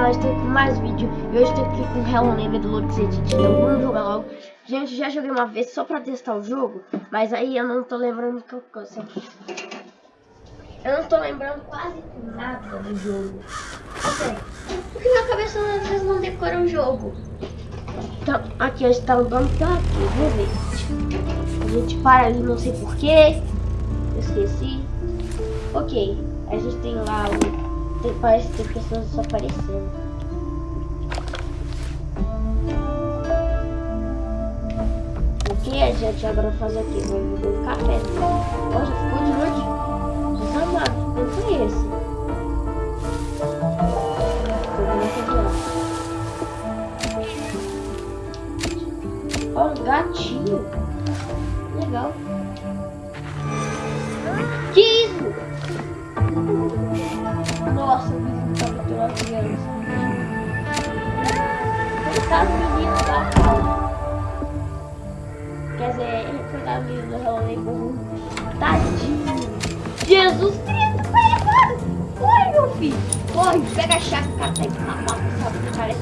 nós estamos com mais vídeo. E hoje estou aqui com o Hello Neighbor do Lux Edit. Então vamos jogar logo. Gente, já joguei uma vez só pra testar o jogo. Mas aí eu não tô lembrando que eu Eu não tô lembrando quase nada do jogo. Assim, porque na cabeça às vezes não decora o jogo. Então, aqui a gente tá andando pra aqui, vamos ver. A gente para ali, não sei porquê. Eu esqueci. Ok, a gente tem lá o tem, parece que tem pessoas desaparecendo. O que a gente agora faz aqui? Vai beber um café. Ó, já ficou de noite. Desamado. Quem foi esse? Ó, um gatinho. Legal. Que isso? Nossa, o vizinho tá batendo as crianças. Coitado do menino da calma. Quer dizer, coitado do menino do Halloween. Tadinho. Jesus Cristo, vai errado. Corre, meu filho. Corre, pega a chave, cara, tem que matar, sabe? Cara é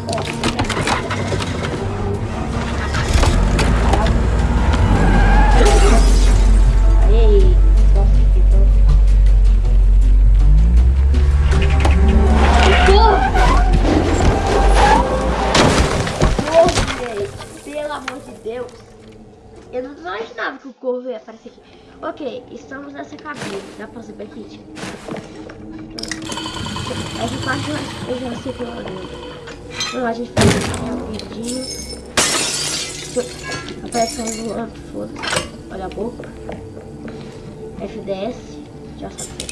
imaginava que o corvo ia aparecer aqui. Ok, estamos nessa cabine. Dá pra saber aqui, tipo. Essa parte eu já sei pelo menos. Então a gente faz vidinho. Aparece um voando, foda-se. Olha a boca. FDS. Já sabe.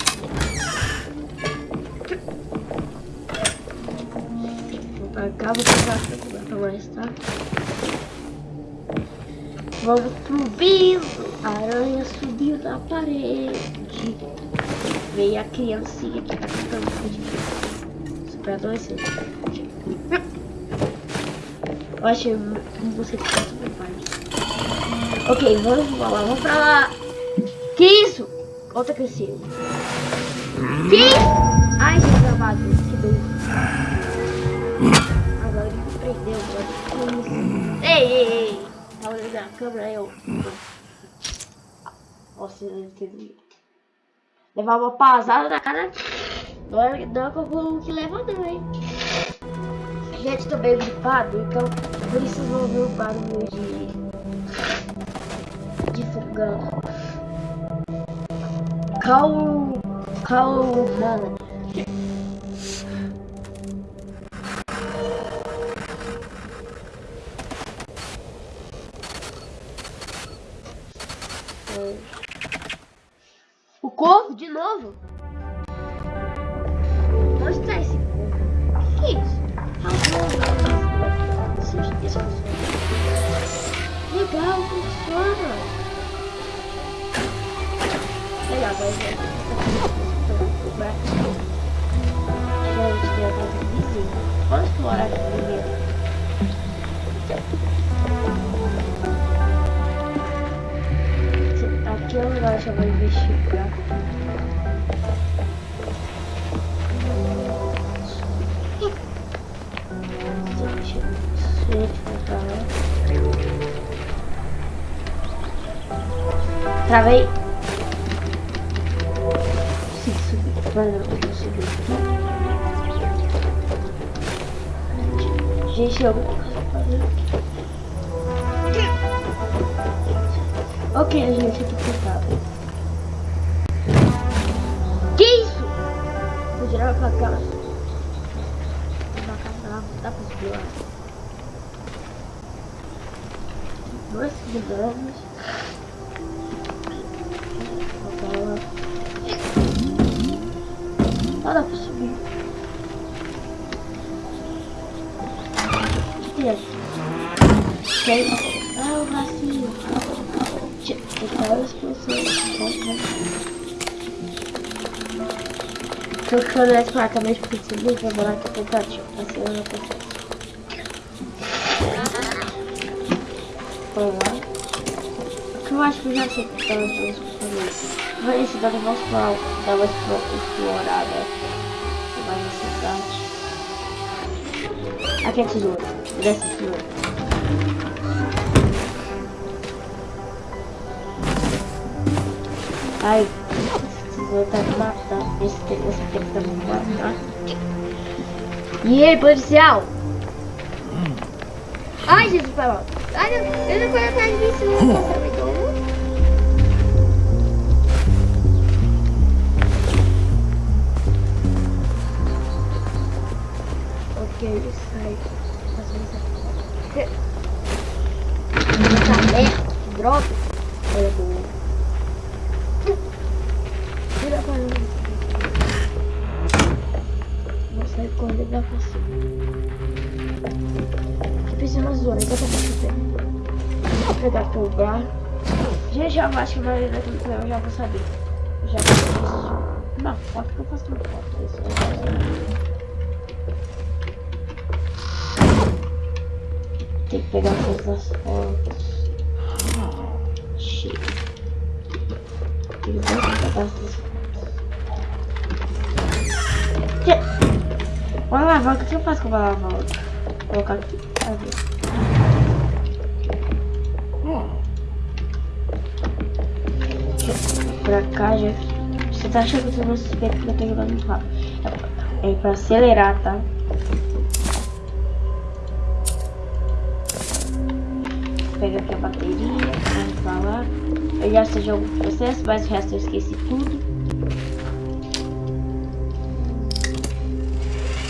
Cá, vou pegar pra mais, tá? Vamos pro piso. A aranha subiu da parede. Veio a criancinha que tá cantando de Superador esse. Eu achei você que tá super parte. Ok, vamos lá, vamos pra lá. Que isso? Outra crescida. Que? Ai, que travado, que doido. Agora ele me prendeu. Ei, ei, ei olhando a câmera, eu... Nossa, ele teve... Levar uma pasada na cara... Não é, não é como que leva não, hein? Gente, tô meio gripado, então por isso vão ouvir o barulho de... De fogão. Calma... Calma... O Travei. Consigo subir. Mas eu consigo subir. Gente, eu vou fazer. Ok, gente, aqui fechado. Que isso? Vou tirar pra cá. Pra cá, dá, pra lá. Dois segundos. Dá pra subir. O que é isso? Ah, o vacilo. Várias pessoas. Tô ficando essa placa mesmo porque subir, vou lá que eu tentativo. Assim eu não. Vamos lá. Eu acho que eu já sei que tá nas coisas Vai esse dado vamos dar uma explorada. Mais essa cidade. Aqui é tesoura. Desce tesoura. Ai, esse tesouro tá me matando. Esse esse tá me matando. E aí, policial? Ai, Jesus, foi mal. Ai, eu, eu não fui atrás de ele sai. Essa merda, que droga. Olha boa. Tira pra mim. Vou sair correndo da você fiz uma zona, então tá Vou pegar lugar. Já já acho que vai dar tudo eu já vou saber. Eu já fiz. Não, foto que eu faço uma foto. Isso Tem que pegar todas as fotos. Chega. Tem que pegar essas fotos. Vou lavar, o que eu faço com a lavar? Vou colocar aqui. Pra cá já. Você tá achando que eu vou suspeito que eu tô jogando muito rápido. É pra acelerar, tá? Aqui a bateria, vamos pra lá. Eu já sei jogo processo, mas o resto eu esqueci tudo.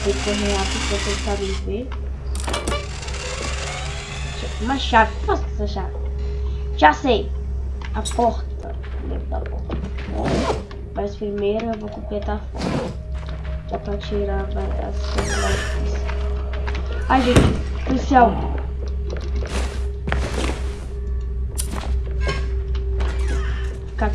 Tem que correr rápido pra vocês sabem ver. Uma chave. O que faço com essa chave? Já sei. A porta. Dentro da porta. Mas primeiro eu vou completar a foto. Dá pra tirar as coisas mais. Ai, gente. Policial. Ficar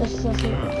这是是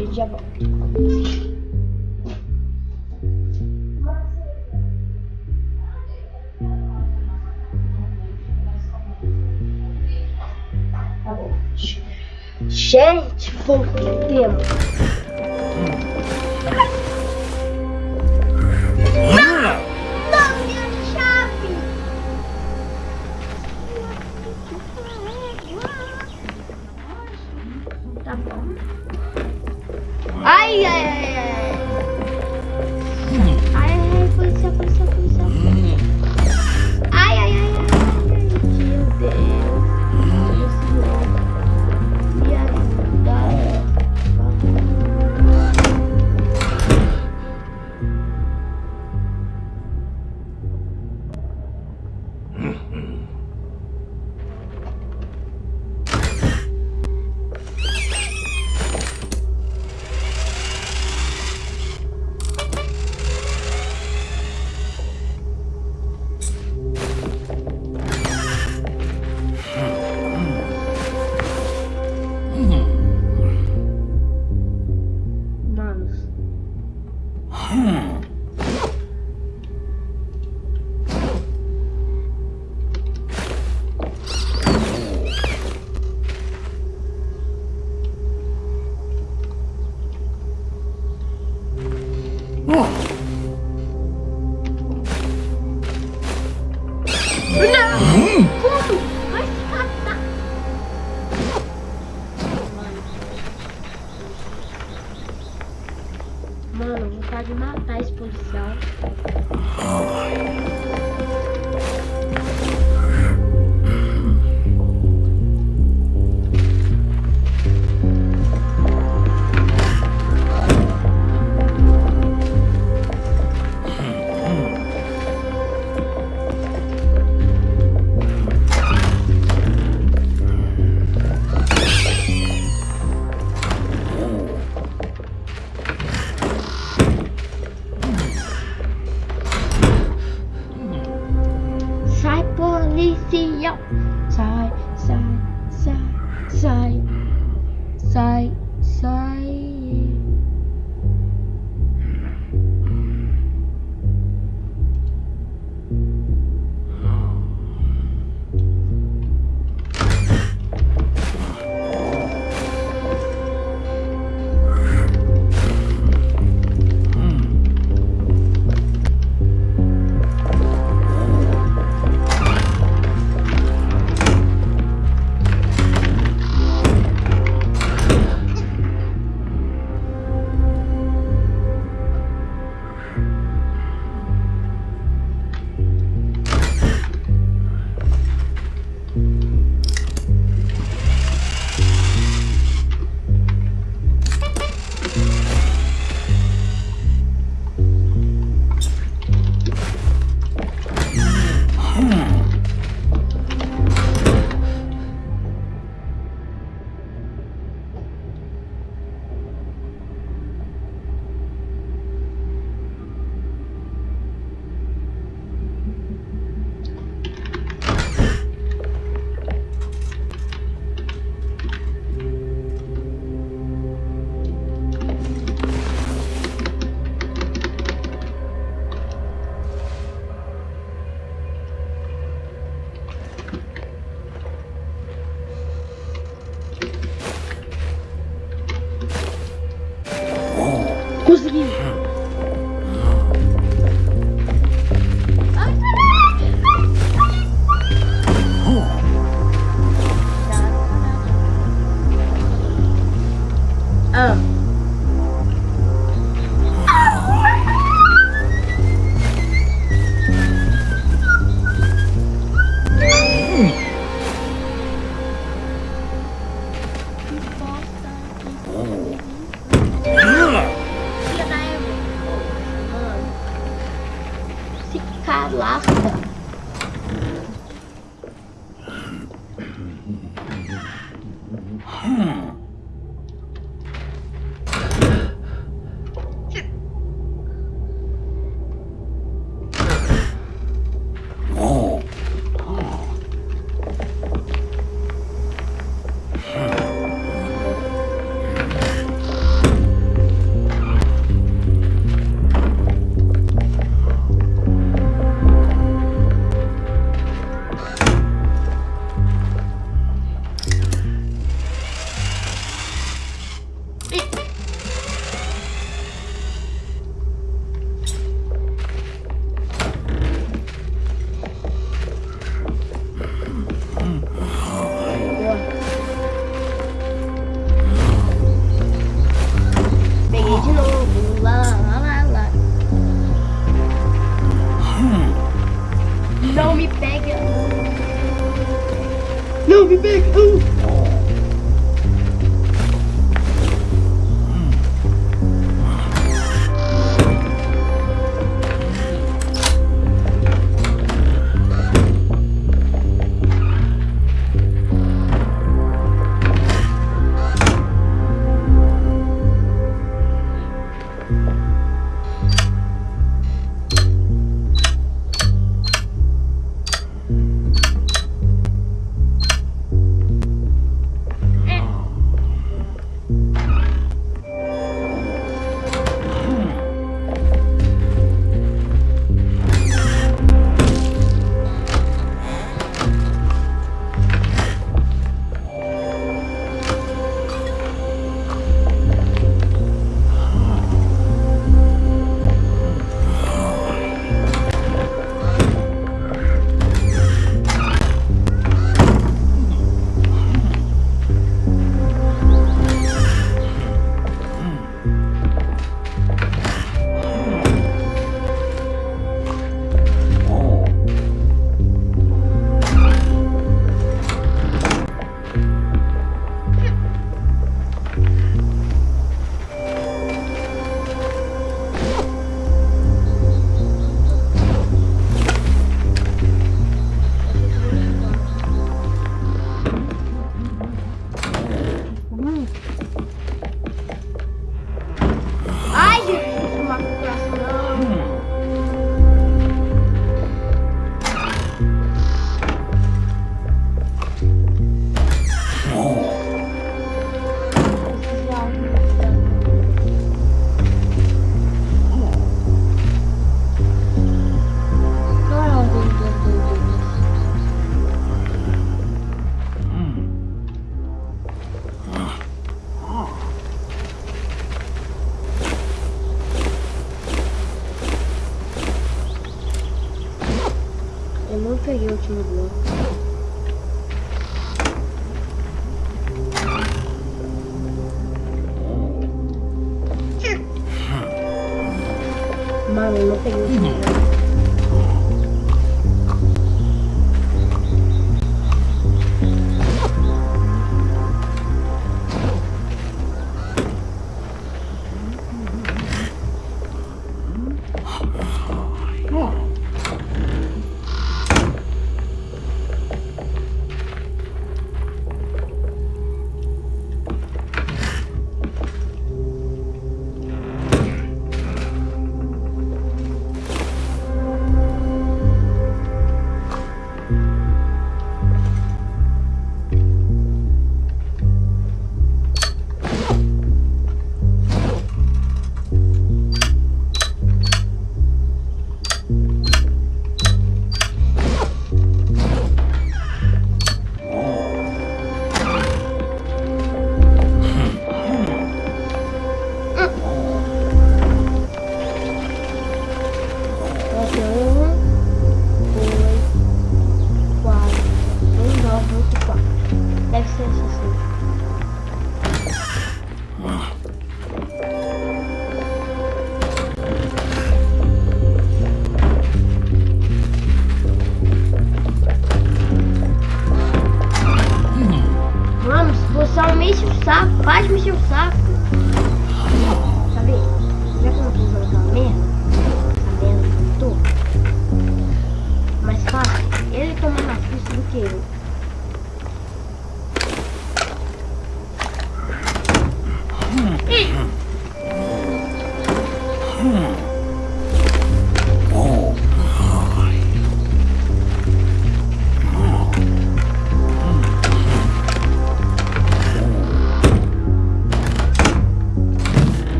gente, já volto. Tá. Gente, voltemos. я очень люблю.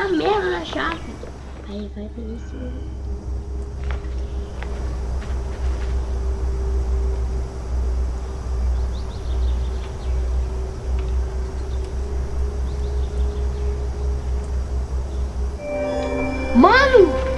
A merda da chave. Aí vai ter isso. Mano!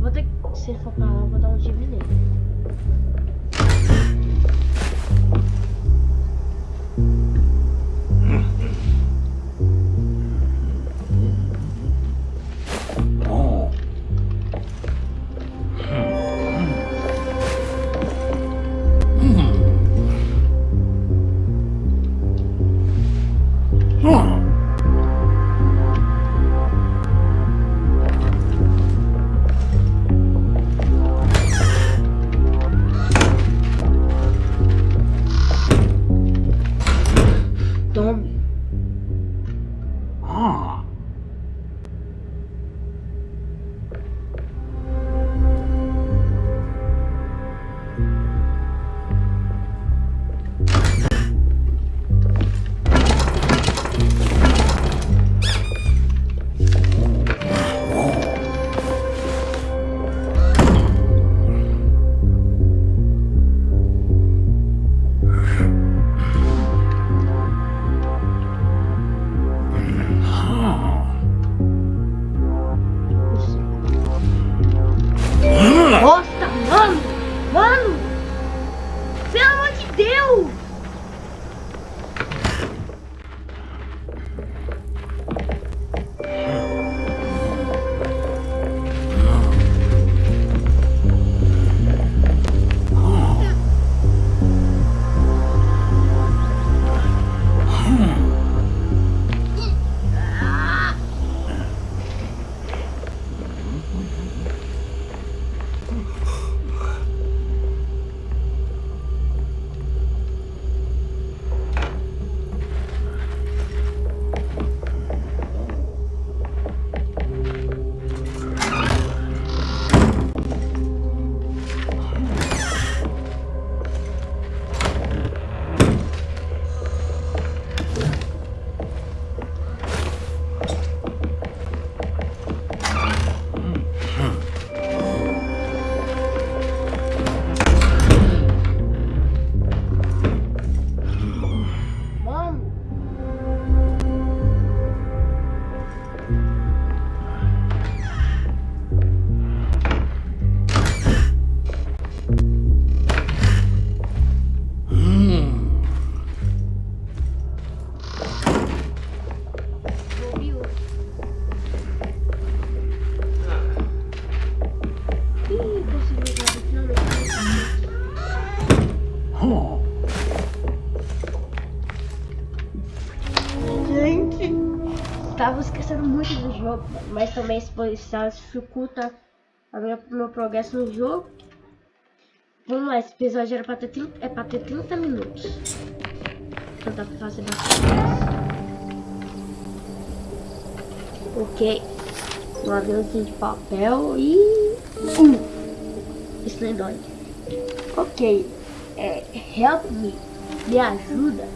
Vou ter que ser focado, pra lá, vou dar um tiro nele. Jogo, mas também se dificulta a meu progresso no jogo. Vamos lá, esse episódio era pra ter 30, é pra ter 30 minutos. Então dá pra fazer bastante Ok. Um aviãozinho de papel e... Uh, isso é. Ok. É, help me. Me ajuda.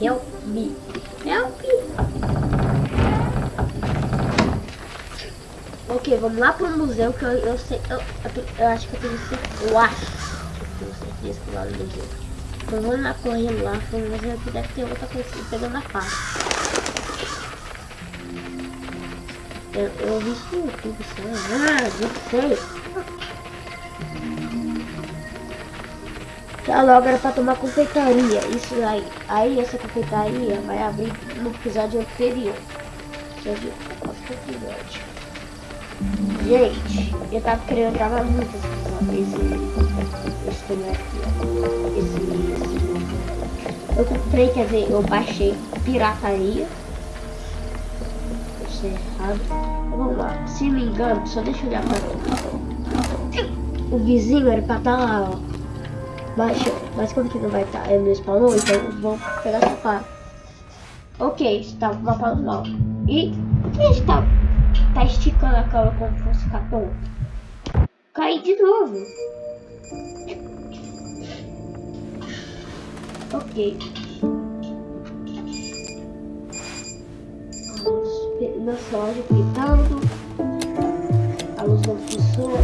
Help me. Help me. Ok, vamos lá pro museu que eu, eu sei. Eu, eu, eu, acho que eu tenho certeza. Eu acho que eu tenho certeza que lá no museu. Então vamos lá correndo lá pro museu que deve ter outra coisa pegando a parte. Eu, vi isso no YouTube, Ah, não sei. Tá logo era pra tomar confeitaria. Isso aí. Aí essa confeitaria vai abrir no episódio anterior. Já viu? Nosso episódio. Gente, eu tava querendo gravar muito esse, esse também aqui, ó. Esse, esse. Eu comprei, quer dizer, eu baixei pirataria. Isso é errado. Vamos lá, se me engano, só deixa eu olhar pra. O vizinho era pra estar tá lá, ó. Mas, mas como que não vai estar? Tá, ele não spawnou, então vou pegar essa parte. Ok, está mapa normal. E o que está Tá esticando a cama como se fosse capão. Cai de novo. Ok. Nossa loja gritando. A luz não funciona.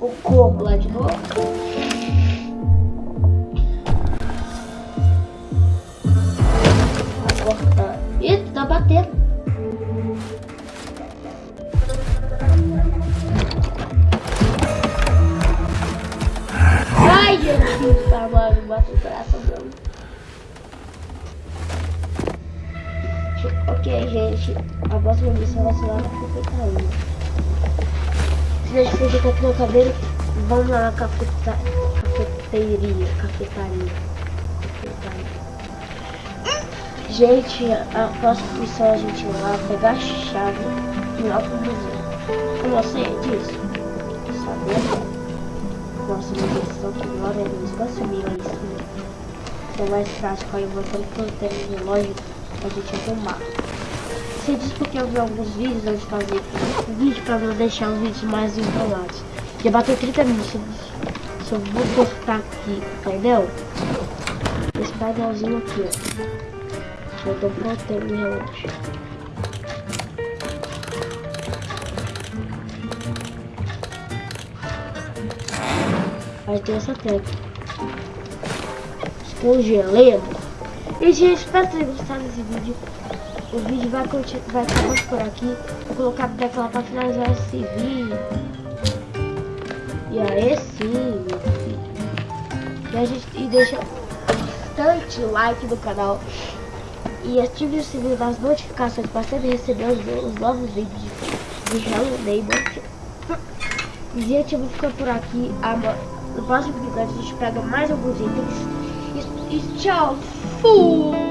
O corpo lá de novo. Gente, a próxima missão vai ser lá na cafeteria. Se a gente fugir aqui no cabelo, vamos lá na cafeta... cafeteria, cafetaria. cafetaria. Gente, a próxima missão a gente lá pegar a chave e ir lá pro museu. Com você disso? Sabia? Nossa, minha missão que agora é no espaço mil aí sim. É mais prático aí, voltando pro termo relógio a gente arrumar. Você disse porque eu vi alguns vídeos antes de fazer vídeo para não deixar os vídeos mais enrolados. Já bateu 30 minutos. Só vou cortar aqui o painel. Esse painelzinho aqui, ó. Eu tô protegendo o relógio. Aí tem essa tecla. Escongelendo. E gente, espero ter gostado desse vídeo. O vídeo vai, vai acabar por aqui. Vou colocar a tecla para finalizar esse vídeo. E aí sim, meu filho. E, a gente, e deixa bastante like no canal. E ative o sininho das notificações para sempre receber os, os novos vídeos de, de Hello Neighbor. E gente, eu vou ficar por aqui. No próximo vídeo a gente pega mais alguns itens. E, e tchau! Fui!